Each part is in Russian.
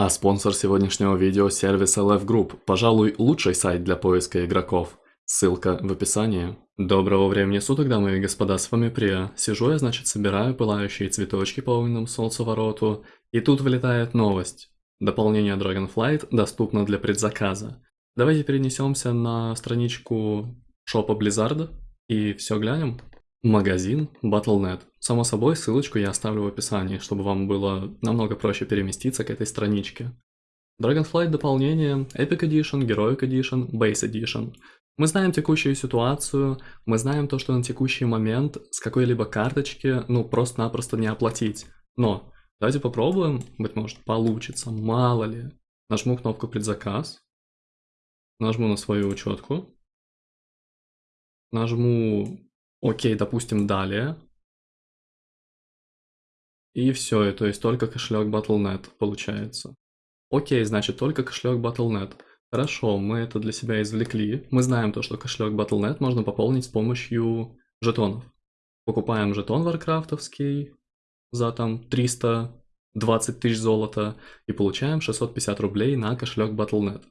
А спонсор сегодняшнего видео – сервис LF Group, пожалуй, лучший сайт для поиска игроков. Ссылка в описании. Доброго времени суток, дамы и господа, с вами Прия. Сижу я, значит, собираю пылающие цветочки по огненному солнцевороту, и тут вылетает новость. Дополнение Dragonflight доступно для предзаказа. Давайте перенесемся на страничку шопа Blizzard и все глянем. Магазин Battle.net. Само собой, ссылочку я оставлю в описании, чтобы вам было намного проще переместиться к этой страничке. Dragonflight дополнение, Epic Edition, Heroic Edition, Base Edition. Мы знаем текущую ситуацию, мы знаем то, что на текущий момент с какой-либо карточки, ну, просто-напросто не оплатить. Но давайте попробуем, быть может, получится, мало ли. Нажму кнопку предзаказ, нажму на свою учетку, нажму Окей, допустим, далее. И все, то есть только кошелек Battle.net получается. Окей, значит только кошелек Battle.net. Хорошо, мы это для себя извлекли. Мы знаем то, что кошелек Battle.net можно пополнить с помощью жетонов. Покупаем жетон варкрафтовский за там 320 тысяч золота и получаем 650 рублей на кошелек Battle.net.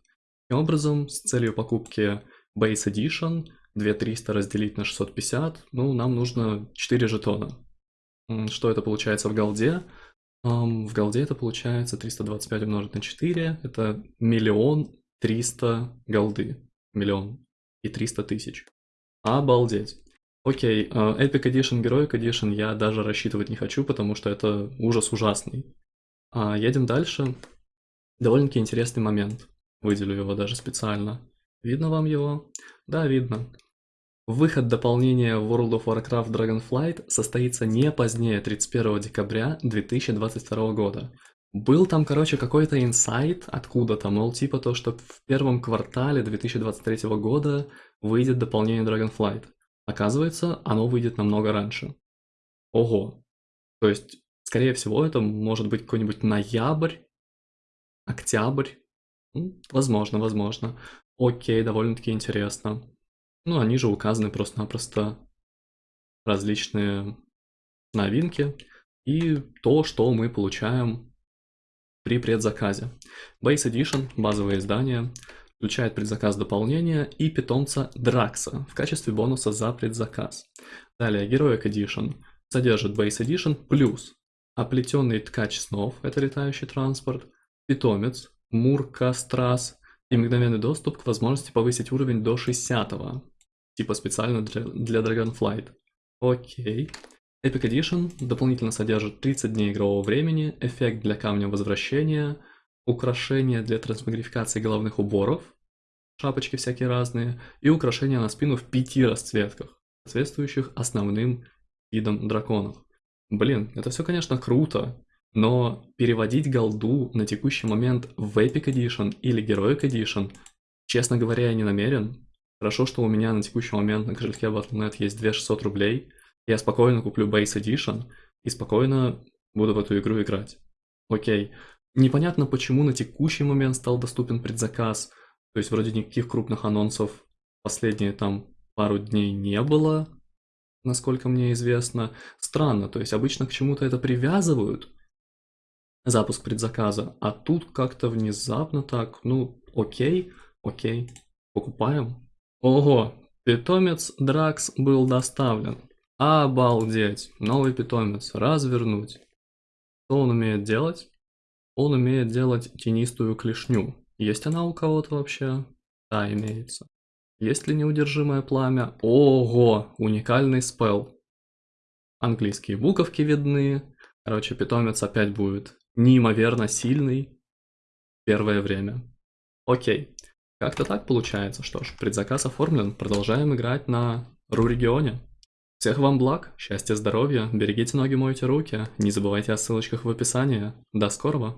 Таким образом, с целью покупки Base Edition 2300 разделить на 650, ну, нам нужно 4 жетона. Что это получается в голде? В голде это получается 325 умножить на 4, это миллион триста голды. Миллион и 300 тысяч. Обалдеть. Окей, а, Epic Edition, Heroic Edition я даже рассчитывать не хочу, потому что это ужас ужасный. А, едем дальше. Довольно-таки интересный момент. Выделю его даже специально. Видно вам его? Да, видно. Выход дополнения World of Warcraft Dragonflight состоится не позднее 31 декабря 2022 года. Был там, короче, какой-то инсайт откуда-то, мол, типа то, что в первом квартале 2023 года выйдет дополнение Dragonflight. Оказывается, оно выйдет намного раньше. Ого. То есть, скорее всего, это может быть какой-нибудь ноябрь, октябрь. Возможно, возможно. Окей, довольно-таки интересно. Ну, они же указаны просто-напросто различные новинки и то, что мы получаем при предзаказе. Base Edition, базовое издание, включает предзаказ дополнения и питомца Дракса в качестве бонуса за предзаказ. Далее Heroic Edition содержит Base Edition плюс оплетенный ткач снов, это летающий транспорт, питомец, Мурка Страс и мгновенный доступ к возможности повысить уровень до 60 -го. Типа специально для, Dragonflight. Окей. Epic Edition дополнительно содержит 30 дней игрового времени, эффект для камня возвращения, украшения для трансмагрификации головных уборов, шапочки всякие разные, и украшения на спину в пяти расцветках, соответствующих основным видам драконов. Блин, это все, конечно, круто, но переводить голду на текущий момент в Epic Edition или Heroic Edition, честно говоря, я не намерен, Хорошо, что у меня на текущий момент на кошельке Battle.net есть 2600 рублей. Я спокойно куплю Base Edition и спокойно буду в эту игру играть. Окей. Непонятно, почему на текущий момент стал доступен предзаказ. То есть вроде никаких крупных анонсов последние там пару дней не было, насколько мне известно. Странно, то есть обычно к чему-то это привязывают, запуск предзаказа, а тут как-то внезапно так, ну окей, окей, покупаем. Ого, питомец Дракс был доставлен. Обалдеть, новый питомец, развернуть. Что он умеет делать? Он умеет делать тенистую клешню. Есть она у кого-то вообще? Да, имеется. Есть ли неудержимое пламя? Ого, уникальный спел. Английские буковки видны. Короче, питомец опять будет неимоверно сильный первое время. Окей. Как-то так получается. Что ж, предзаказ оформлен. Продолжаем играть на Ру-регионе. Всех вам благ, счастья, здоровья, берегите ноги, мойте руки. Не забывайте о ссылочках в описании. До скорого!